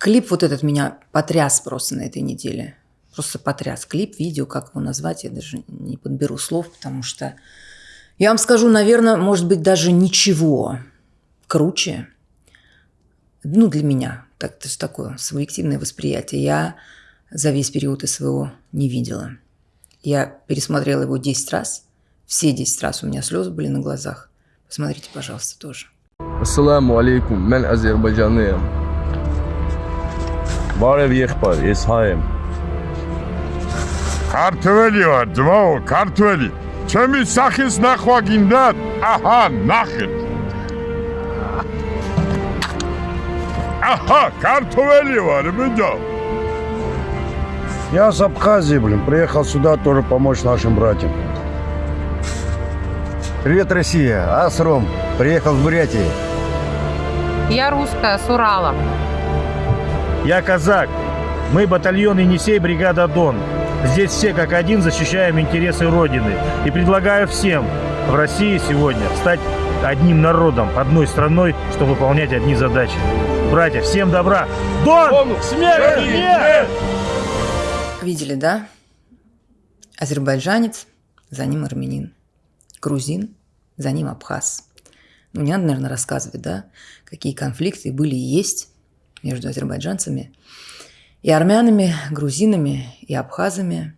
Клип вот этот меня потряс просто на этой неделе. Просто потряс. Клип, видео, как его назвать, я даже не подберу слов, потому что я вам скажу, наверное, может быть, даже ничего круче, ну, для меня, так, это же такое субъективное восприятие, я за весь период СВО не видела. Я пересмотрела его 10 раз, все 10 раз у меня слезы были на глазах. Посмотрите, пожалуйста, тоже. Ассаламу алейкум, мен азербайджанлıyım. Բարև եղբայր, ես հայ եմ։ Քարտվելի վար, դվao, քարտվելի։ Չեմի սախիս նախվագինդատ, ահա, նախել։ Ага, картовели вар, бедо. Я с Абхазии, блин, приехал сюда тоже помочь нашим братьям. Привет, Россия! Асром, приехал с Бурятии. Я русская, с Урала. Я казак. Мы батальон Енисей, бригада Дон. Здесь все как один защищаем интересы Родины. И предлагаю всем в России сегодня стать одним народом, одной страной, чтобы выполнять одни задачи. Братья, всем добра! Дон! Смерти нет! Видели, да? Азербайджанец, за ним армянин. Грузин, за ним абхаз. Ну, не надо, наверное, рассказывать, да, какие конфликты были и есть между азербайджанцами и армянами, грузинами и абхазами.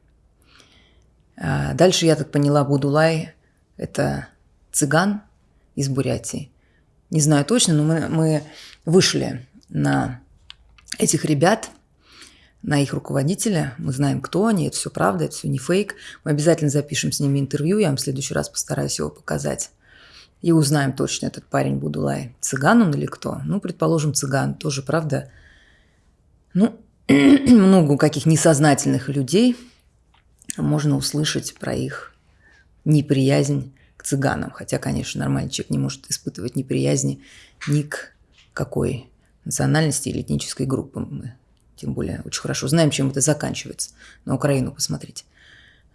А дальше, я так поняла, Будулай – это цыган из Бурятии. Не знаю точно, но мы, мы вышли на этих ребят, на их руководителя. Мы знаем, кто они, это все правда, это все не фейк. Мы обязательно запишем с ними интервью, я вам в следующий раз постараюсь его показать. И узнаем точно, этот парень Будулай, цыган он или кто. Ну, предположим, цыган, тоже правда. Ну, много каких несознательных людей можно услышать про их неприязнь к цыганам. Хотя, конечно, нормальный человек не может испытывать неприязни ни к какой национальности или этнической группы. Мы тем более очень хорошо знаем, чем это заканчивается. На Украину посмотрите.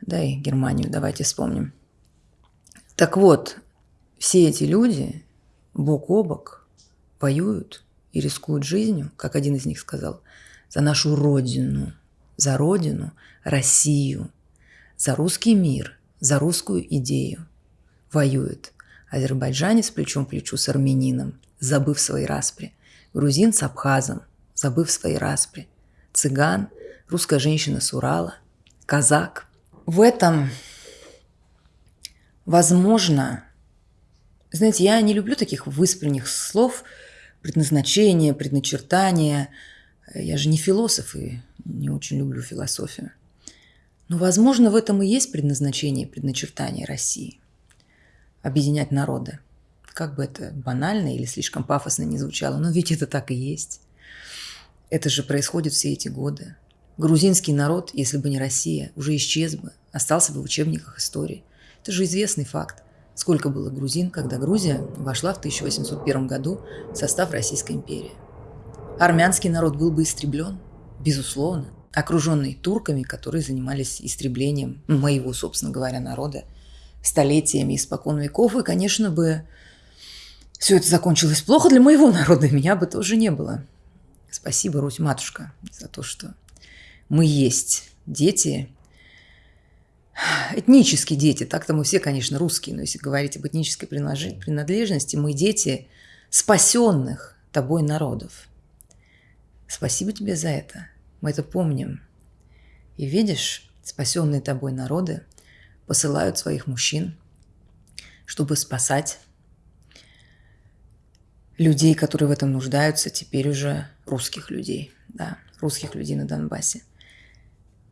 Да и Германию давайте вспомним. Так вот, все эти люди бок о бок воюют и рискуют жизнью, как один из них сказал, за нашу родину, за родину, Россию, за русский мир, за русскую идею. Воюет азербайджанец плечом к плечу с армянином, забыв свои распри, грузин с абхазом, забыв свои распри, цыган, русская женщина с Урала, казак. В этом, возможно, знаете, я не люблю таких выспренних слов, предназначение, предначертание. Я же не философ и не очень люблю философию. Но, возможно, в этом и есть предназначение, предначертание России. Объединять народы. Как бы это банально или слишком пафосно не звучало, но ведь это так и есть. Это же происходит все эти годы. Грузинский народ, если бы не Россия, уже исчез бы, остался бы в учебниках истории. Это же известный факт сколько было грузин, когда Грузия вошла в 1801 году в состав Российской империи. Армянский народ был бы истреблен, безусловно, окруженный турками, которые занимались истреблением моего, собственно говоря, народа столетиями испокон веков, и, конечно, бы все это закончилось плохо для моего народа, и меня бы тоже не было. Спасибо, Русь-матушка, за то, что мы есть дети этнические дети, так-то мы все, конечно, русские, но если говорить об этнической принадлежности, мы дети спасенных тобой народов. Спасибо тебе за это. Мы это помним. И видишь, спасенные тобой народы посылают своих мужчин, чтобы спасать людей, которые в этом нуждаются, теперь уже русских людей, да, русских людей на Донбассе.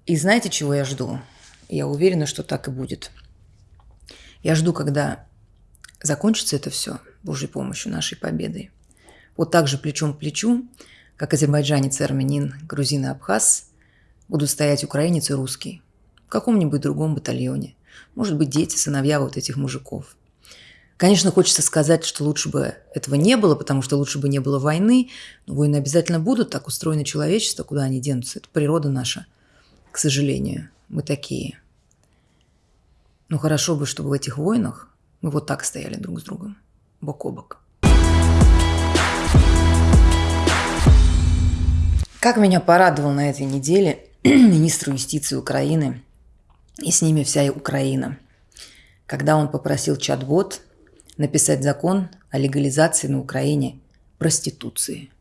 И знаете, чего я жду? Я уверена, что так и будет. Я жду, когда закончится это все Божьей помощью, нашей победой. Вот так же плечом к плечу, как азербайджанец армянин, грузин и абхаз, будут стоять украинец и русский в каком-нибудь другом батальоне. Может быть, дети, сыновья вот этих мужиков. Конечно, хочется сказать, что лучше бы этого не было, потому что лучше бы не было войны. Но войны обязательно будут, так устроено человечество, куда они денутся. Это природа наша, к сожалению мы такие. Ну хорошо бы, чтобы в этих войнах мы вот так стояли друг с другом, бок о бок. Как меня порадовал на этой неделе министр юстиции Украины и с ними вся Украина, когда он попросил чат-бот написать закон о легализации на Украине проституции.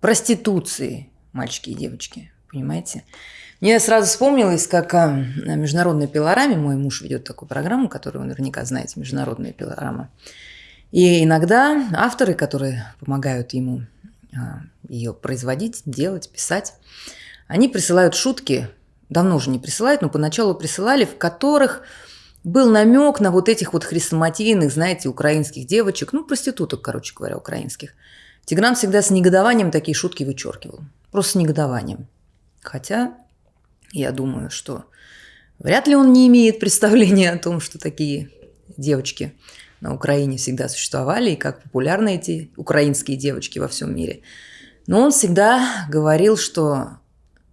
Проституции, мальчики и девочки, понимаете? Мне сразу вспомнилось, как а, на международной пилораме, мой муж ведет такую программу, которую вы наверняка знаете, международная пилорама. И иногда авторы, которые помогают ему а, ее производить, делать, писать, они присылают шутки, давно уже не присылают, но поначалу присылали, в которых был намек на вот этих вот хрестоматийных, знаете, украинских девочек, ну, проституток, короче говоря, украинских. Тигран всегда с негодованием такие шутки вычеркивал. Просто с негодованием. Хотя я думаю, что вряд ли он не имеет представления о том, что такие девочки на Украине всегда существовали и как популярны эти украинские девочки во всем мире. Но он всегда говорил, что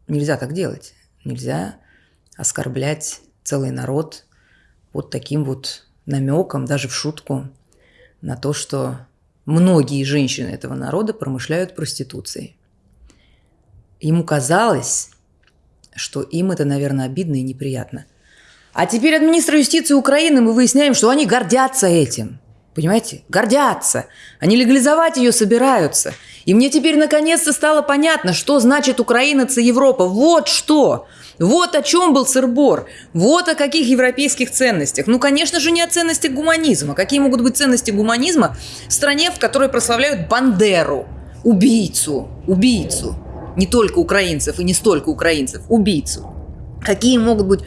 нельзя так делать. Нельзя оскорблять целый народ вот таким вот намеком, даже в шутку, на то, что многие женщины этого народа промышляют проституцией. Ему казалось, что им это, наверное, обидно и неприятно. А теперь от министра юстиции Украины мы выясняем, что они гордятся этим. Понимаете? Гордятся. Они легализовать ее собираются. И мне теперь наконец-то стало понятно, что значит украинец Европа. Вот что! Вот о чем был сырбор. Вот о каких европейских ценностях. Ну, конечно же, не о ценностях гуманизма. Какие могут быть ценности гуманизма в стране, в которой прославляют Бандеру, убийцу, убийцу. Не только украинцев и не столько украинцев, убийцу. Какие могут быть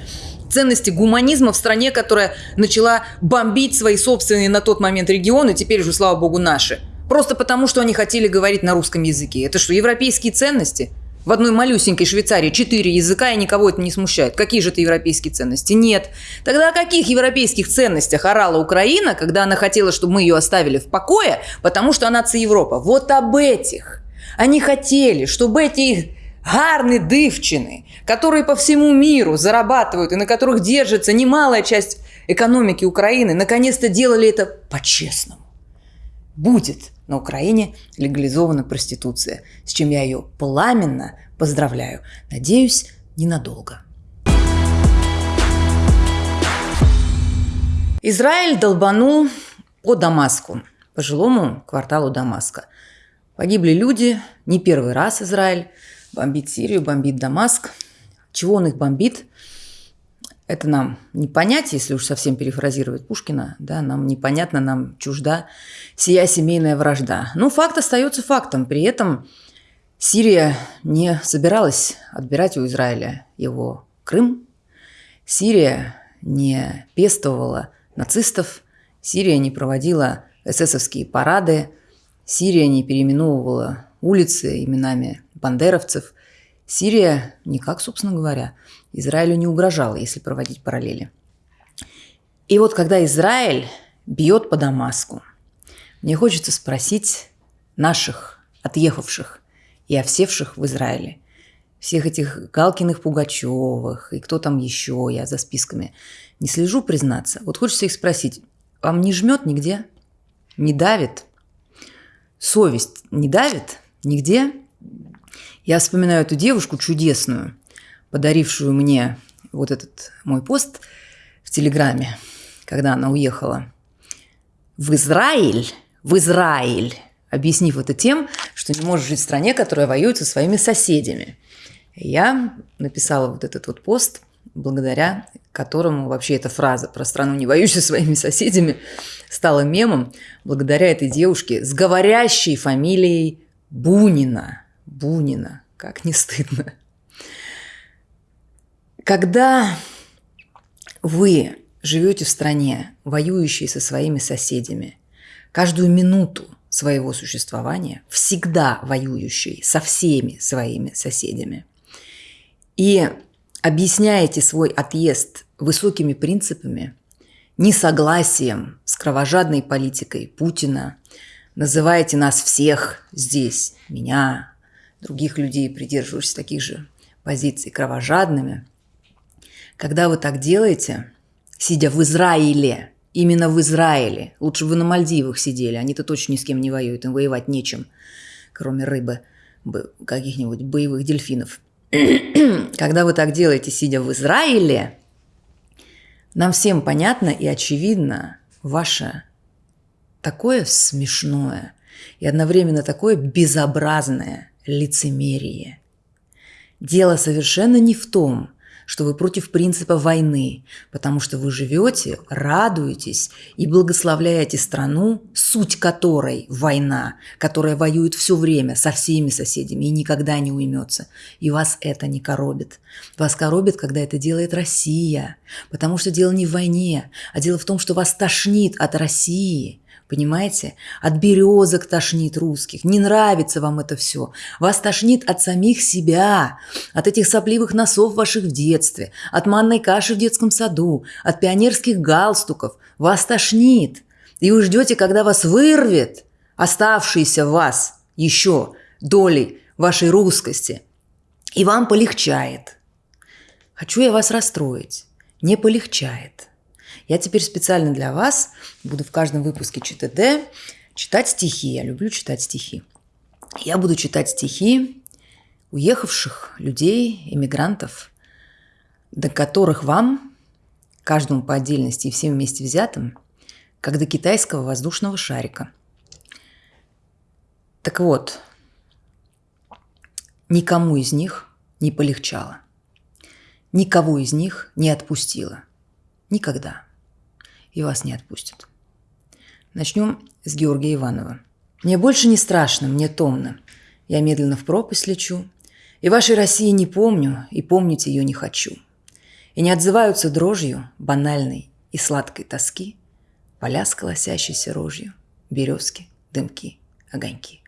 ценности гуманизма в стране, которая начала бомбить свои собственные на тот момент регионы, теперь уже, слава богу, наши. Просто потому, что они хотели говорить на русском языке. Это что, европейские ценности? В одной малюсенькой Швейцарии четыре языка, и никого это не смущает. Какие же это европейские ценности? Нет. Тогда о каких европейских ценностях орала Украина, когда она хотела, чтобы мы ее оставили в покое, потому что она Европа? Вот об этих. Они хотели, чтобы эти гарные дывчины, которые по всему миру зарабатывают и на которых держится немалая часть экономики Украины, наконец-то делали это по-честному. Будет на Украине легализована проституция, с чем я ее пламенно поздравляю. Надеюсь, ненадолго. Израиль долбанул по Дамаску, по жилому кварталу Дамаска. Погибли люди, не первый раз Израиль бомбит Сирию, бомбит Дамаск. Чего он их бомбит? Это нам не понять, если уж совсем перефразировать Пушкина, да, нам непонятно, нам чужда сия семейная вражда. Но факт остается фактом. При этом Сирия не собиралась отбирать у Израиля его Крым. Сирия не пестовала нацистов. Сирия не проводила эсэсовские парады. Сирия не переименовывала улицы именами бандеровцев. Сирия никак, собственно говоря, Израилю не угрожала, если проводить параллели. И вот когда Израиль бьет по Дамаску, мне хочется спросить наших отъехавших и овсевших в Израиле, всех этих Галкиных, Пугачевых и кто там еще, я за списками не слежу, признаться. Вот хочется их спросить, вам не жмет нигде? Не давит? Совесть не давит? Нигде? Я вспоминаю эту девушку чудесную, подарившую мне вот этот мой пост в Телеграме, когда она уехала в Израиль, в Израиль, объяснив это тем, что не может жить в стране, которая воюет со своими соседями. Я написала вот этот вот пост, благодаря которому вообще эта фраза про страну, не воюющую со своими соседями, стала мемом, благодаря этой девушке с говорящей фамилией Бунина – Бунина. Как не стыдно. Когда вы живете в стране, воюющей со своими соседями, каждую минуту своего существования, всегда воюющей со всеми своими соседями, и объясняете свой отъезд высокими принципами, несогласием с кровожадной политикой Путина, называете нас всех здесь, меня, других людей, придерживающихся таких же позиций, кровожадными. Когда вы так делаете, сидя в Израиле, именно в Израиле, лучше бы вы на Мальдивах сидели, они-то точно ни с кем не воюют, им воевать нечем, кроме рыбы. бы- каких-нибудь боевых дельфинов. Когда вы так делаете, сидя в Израиле, нам всем понятно и очевидно ваше такое смешное и одновременно такое безобразное лицемерие. Дело совершенно не в том, что вы против принципа войны, потому что вы живете, радуетесь и благословляете страну, суть которой война, которая воюет все время со всеми соседями и никогда не уймется. И вас это не коробит. Вас коробит, когда это делает Россия, потому что дело не в войне, а дело в том, что вас тошнит от России – Понимаете? От березок тошнит русских. Не нравится вам это все. Вас тошнит от самих себя, от этих сопливых носов ваших в детстве, от манной каши в детском саду, от пионерских галстуков. Вас тошнит. И вы ждете, когда вас вырвет оставшиеся в вас еще доли вашей русскости. И вам полегчает. Хочу я вас расстроить. Не полегчает. Я теперь специально для вас буду в каждом выпуске ЧТД читать стихи. Я люблю читать стихи. Я буду читать стихи уехавших людей, иммигрантов, до которых вам, каждому по отдельности и всем вместе взятым, как до китайского воздушного шарика. Так вот, никому из них не полегчало. Никого из них не отпустило. Никогда и вас не отпустят. Начнем с Георгия Иванова. Мне больше не страшно, мне томно. Я медленно в пропасть лечу, и вашей России не помню, и помнить ее не хочу. И не отзываются дрожью банальной и сладкой тоски поля с колосящейся рожью, березки, дымки, огоньки.